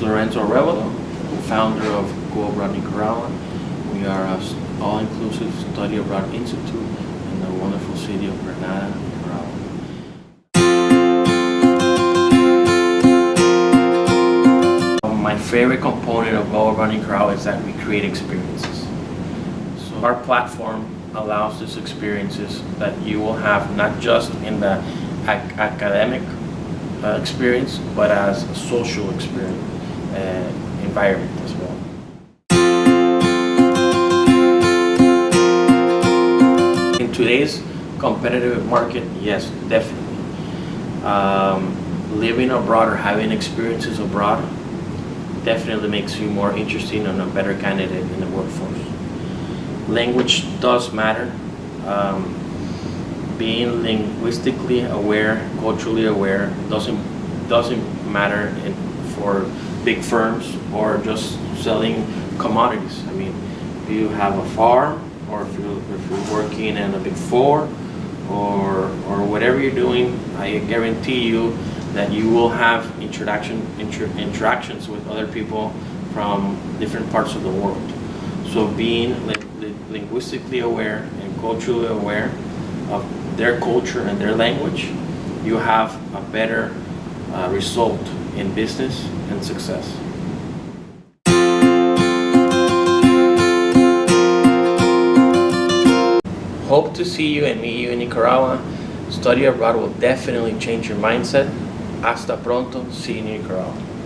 Arevalo, founder of Go Abroad Nicaragua. We are an all-inclusive study abroad institute in the wonderful city of Granada, Nicaragua. My favorite component of Go Abroad Nicaragua is that we create experiences. So our platform allows these experiences that you will have not just in the ac academic uh, experience, but as a social experience environment as well. In today's competitive market, yes, definitely. Um, living abroad or having experiences abroad definitely makes you more interesting and a better candidate in the workforce. Language does matter. Um, being linguistically aware, culturally aware, doesn't doesn't matter for big firms or just selling commodities. I mean, if you have a farm or if you if you're working in a big four or or whatever you're doing, I guarantee you that you will have introduction inter, interactions with other people from different parts of the world. So being li li linguistically aware and culturally aware of their culture and their language, you have a better uh, result in business and success. Hope to see you and meet you in Nicaragua. Study abroad will definitely change your mindset. Hasta pronto. See you in Nicaragua.